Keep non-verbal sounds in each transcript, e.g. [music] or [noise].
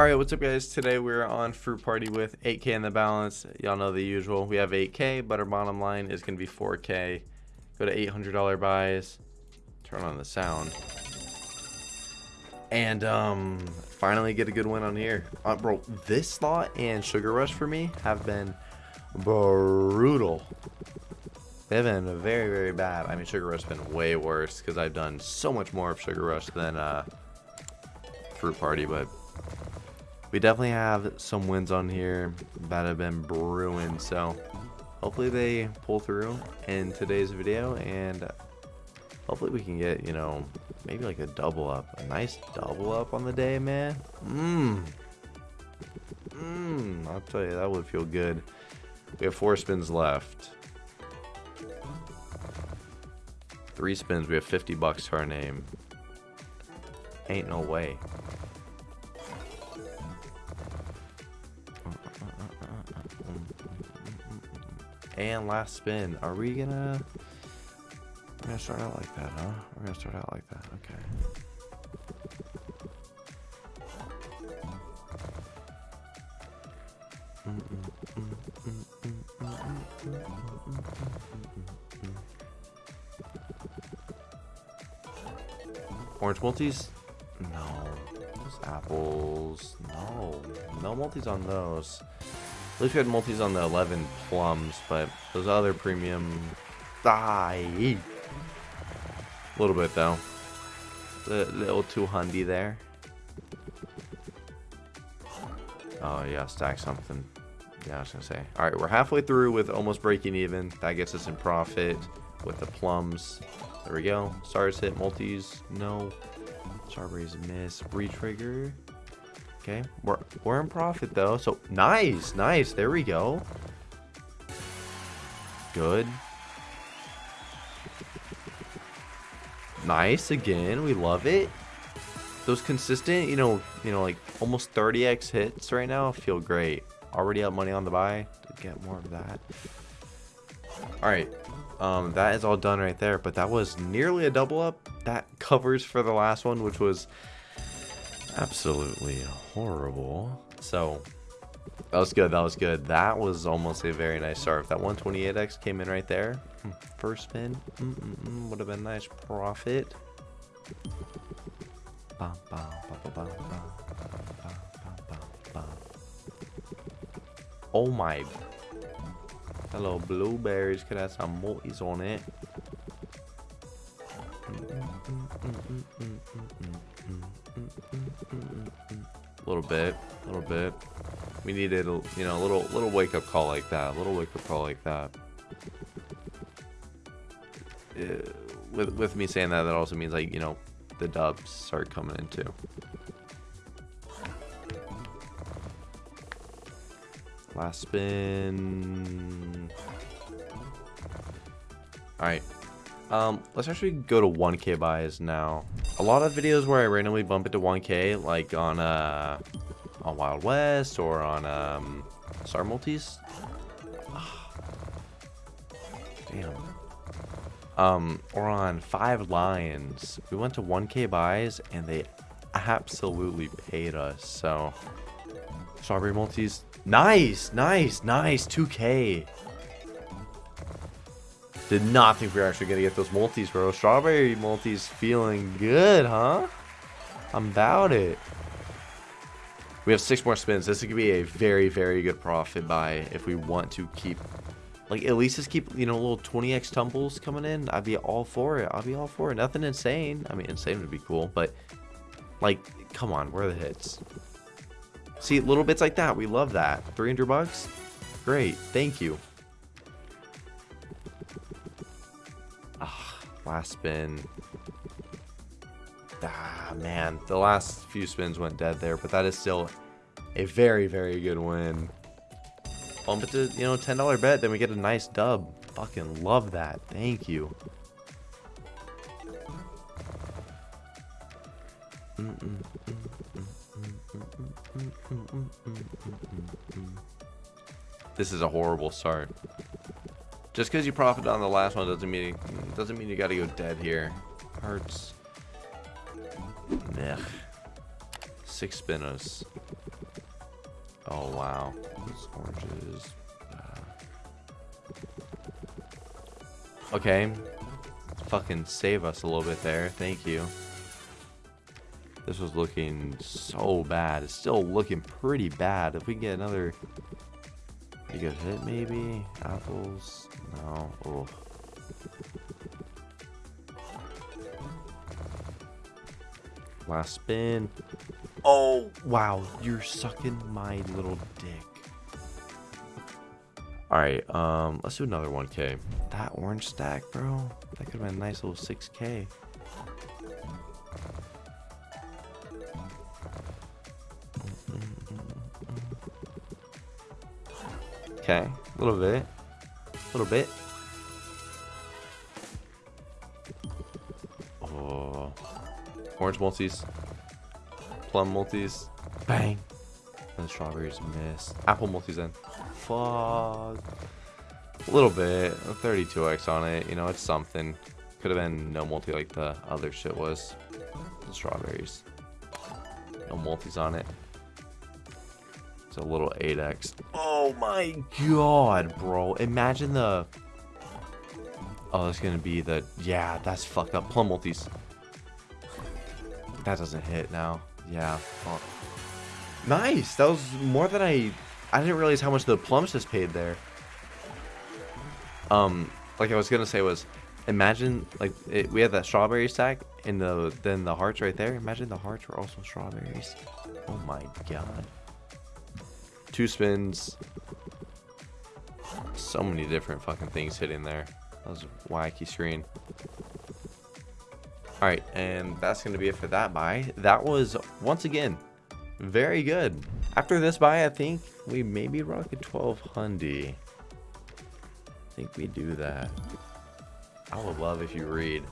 Alright, what's up guys? Today we're on Fruit Party with 8k in the balance. Y'all know the usual. We have 8k, but our bottom line is to be 4k. Go to $800 buys. Turn on the sound. And um, finally get a good win on here. Uh, bro, this slot and Sugar Rush for me have been brutal. They've been very, very bad. I mean, Sugar Rush has been way worse because I've done so much more of Sugar Rush than uh, Fruit Party, but we definitely have some wins on here that have been brewing so hopefully they pull through in today's video and hopefully we can get you know maybe like a double up a nice double up on the day man. Mmm. Mmm i'll tell you that would feel good. We have four spins left. Three spins we have 50 bucks to our name. Ain't no way And last spin. Are we gonna... We're gonna start out like that, huh? We're gonna start out like that. Okay. Orange multis? No. Those apples. No. No multis on those. At least we had multis on the 11 plums, but those other premium... Die! A little bit, though. A little too hundy there. Oh, yeah, stack something. Yeah, I was going to say. Alright, we're halfway through with almost breaking even. That gets us in profit with the plums. There we go. Stars hit, multis, no. Strawberries miss. Retrigger. Okay, we're, we're in profit though. So nice, nice. There we go. Good. Nice again. We love it. Those consistent, you know, you know, like almost 30x hits right now feel great. Already up money on the buy to get more of that. All right, um, that is all done right there. But that was nearly a double up. That covers for the last one, which was absolutely horrible. So that was good. That was good. That was almost a very nice start. If that 128x came in right there, hmm, first spin, mm -mm -mm, would have been nice profit. Oh my. Hello, blueberries. Could have some multis on it. A little bit, a little bit. We needed, a, you know, a little, little wake up call like that. A little wake up call like that. Uh, with with me saying that, that also means like you know, the dubs start coming in too. Last spin. All right. Um, let's actually go to 1k buys now. A lot of videos where I randomly bump it to 1k, like on uh, on Wild West or on um, Star Multis. [sighs] Damn. Um, or on Five Lions. We went to 1k buys and they absolutely paid us. So, Strawberry Multis. Nice, nice, nice. 2k. Did not think we were actually going to get those multis, bro. Strawberry multis feeling good, huh? I'm about it. We have six more spins. This could be a very, very good profit buy if we want to keep, like, at least just keep, you know, little 20x tumbles coming in. I'd be all for it. I'd be all for it. Nothing insane. I mean, insane would be cool, but, like, come on. Where are the hits? See, little bits like that. We love that. 300 bucks? Great. Thank you. Last spin. Ah, man. The last few spins went dead there, but that is still a very, very good win. Bump it to, you know, $10 bet, then we get a nice dub. Fucking love that. Thank you. This is a horrible start. Just because you profited on the last one doesn't mean doesn't mean you got to go dead here. Hurts. Meh. Six spinners. Oh, wow. Those oranges. Uh... Okay. Fucking save us a little bit there. Thank you. This was looking so bad. It's still looking pretty bad. If we get another... You good hit, maybe? Apples? No. Oh. Last spin. Oh, wow. You're sucking my little dick. Alright, um, let's do another 1k. That orange stack, bro. That could have been a nice little 6k. Okay, a little bit. A little bit. Oh. Orange multis. Plum multis. Bang. And the strawberries miss. Apple multis then. Fuck. A little bit. 32x on it. You know, it's something. Could have been no multi like the other shit was. The strawberries. No multis on it. It's a little 8x. Oh my god, bro. Imagine the... Oh, it's to be the... Yeah, that's fucked up. Plum multis. That doesn't hit now. Yeah. Nice. That was more than I... I didn't realize how much the plums just paid there. Um, like I was to say was... Imagine, like, it, we had that strawberry stack, and the then the hearts right there. Imagine the hearts were also strawberries. Oh my god. Two spins. So many different fucking things hitting there. That was a wacky screen. Alright, and that's going to be it for that buy. That was, once again, very good. After this buy, I think we maybe rock a 1200. I think we do that. I would love if you read.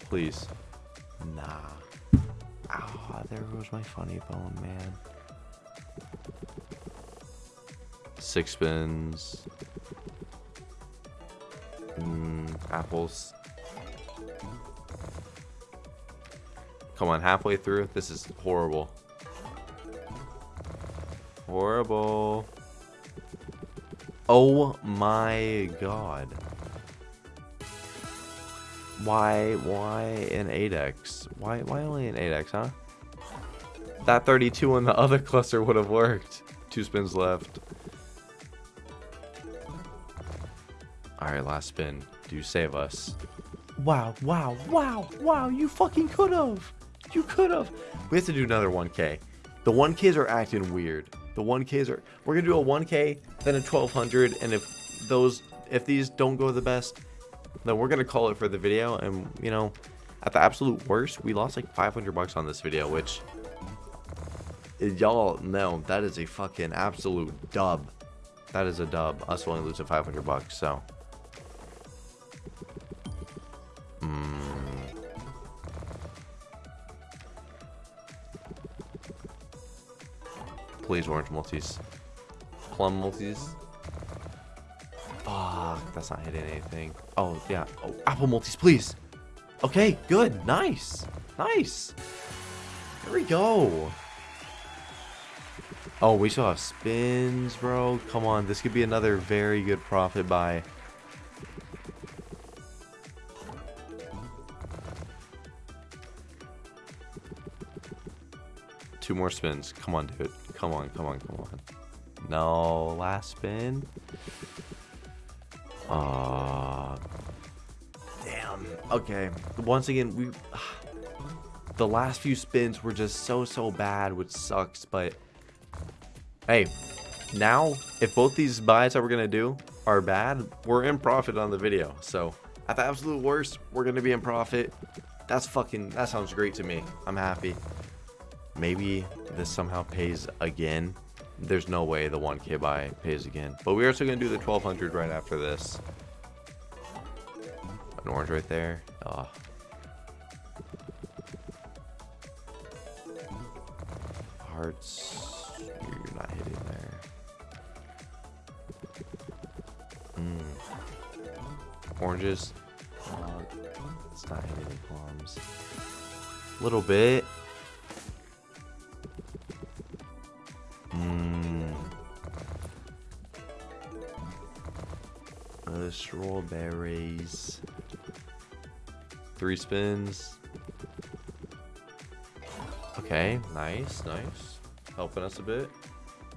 Please. Nah. Ah, there goes my funny bone, man. Six spins. Mm, apples. Come on, halfway through. This is horrible. Horrible. Oh my god. Why, why an 8x? Why, why only an 8x, huh? That 32 on the other cluster would have worked. Two spins left. Alright, last spin. Do save us. Wow, wow, wow, wow, you fucking could have. You could have. We have to do another 1k. The 1ks are acting weird. The 1ks are... We're going to do a 1k, then a 1200, and if those... If these don't go the best, then we're going to call it for the video, and, you know, at the absolute worst, we lost like 500 bucks on this video, which... Y'all know that is a fucking absolute dub. That is a dub. Us only losing 500 bucks, so... Please, orange multis. Plum multis. Fuck, that's not hitting anything. Oh, yeah. Oh, apple multis, please. Okay, good. Nice. Nice. There we go. Oh, we still have spins, bro. Come on, this could be another very good profit buy. Two more spins. Come on, dude. Come on, come on, come on. No, last spin. Uh, damn. Okay. Once again, we... [sighs] The last few spins were just so, so bad, which sucks, but... Hey, now, if both these buys that we're going to do are bad, we're in profit on the video. So, at the absolute worst, we're going to be in profit. That's fucking... That sounds great to me. I'm happy. Maybe this somehow pays again. There's no way the 1k buy pays again. But we're also going to do the 1200 right after this. An orange right there. Oh. Hearts. You're not hitting there. Mm. Oranges. Uh, it's not hitting any plums. Little bit. Uh, berries. Three spins. Okay, nice, nice. Helping us a bit.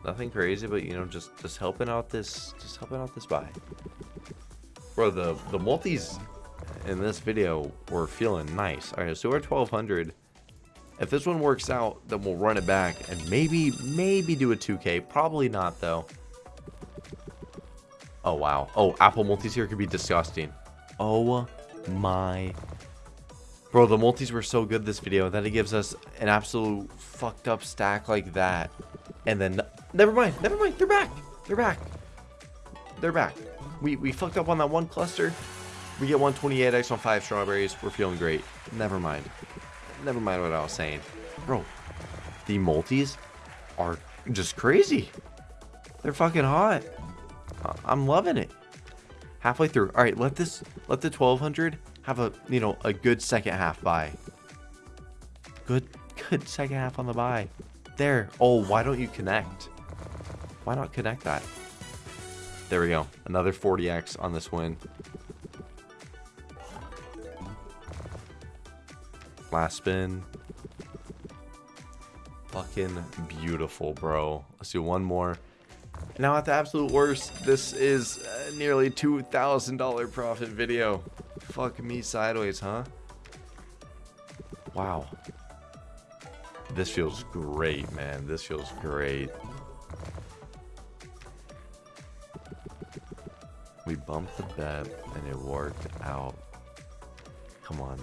Nothing crazy, but you know, just just helping out this, just helping out this buy. Bro, the the multis in this video were feeling nice. All right, so we're 1200. If this one works out, then we'll run it back and maybe maybe do a 2K. Probably not though. Oh wow. Oh, Apple multis here could be disgusting. Oh my Bro, the multis were so good this video that it gives us an absolute fucked up stack like that. And then, never mind, never mind, they're back. They're back. They're back. We, we fucked up on that one cluster. We get 128x on 5 strawberries. We're feeling great. Never mind. Never mind what I was saying. Bro, the multis are just crazy. They're fucking hot. I'm loving it. Halfway through. All right, let this, let the 1200 have a, you know, a good second half buy. Good, good second half on the buy. There. Oh, why don't you connect? Why not connect that? There we go. Another 40x on this win. Last spin. Fucking beautiful, bro. Let's do one more. Now at the absolute worst, this is a nearly $2,000 profit video. Fuck me sideways, huh? Wow. This feels great, man. This feels great. We bumped the bet and it worked out. Come on.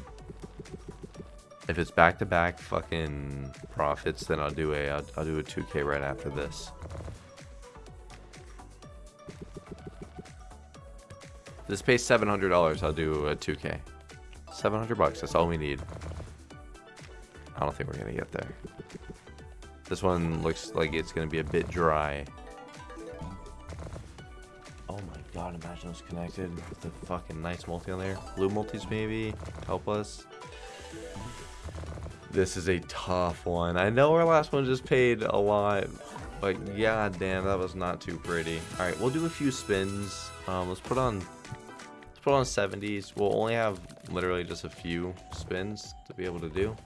If it's back-to-back -back fucking profits, then I'll do a I'll, I'll do a 2K right after this. This pays $700. I'll do a 2K. 700 bucks. That's all we need. I don't think we're going to get there. This one looks like it's going to be a bit dry. Oh my god, imagine it's connected with the fucking nice multi on there. Blue multis maybe help us. This is a tough one. I know our last one just paid a lot, but god damn, that was not too pretty. All right, we'll do a few spins. Um, let's put on put on 70s. We'll only have literally just a few spins to be able to do.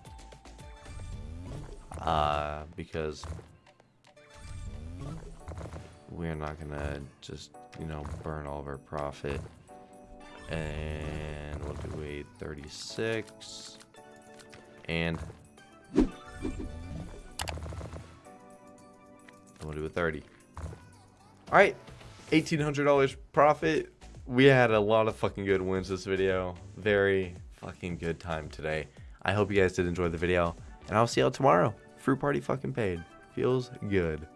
Uh, because we're not gonna just, you know, burn all of our profit. And we'll do a 36. And we'll do a 30. All right, $1,800 profit we had a lot of fucking good wins this video. Very fucking good time today. I hope you guys did enjoy the video. And I'll see y'all tomorrow. Fruit party fucking paid. Feels good.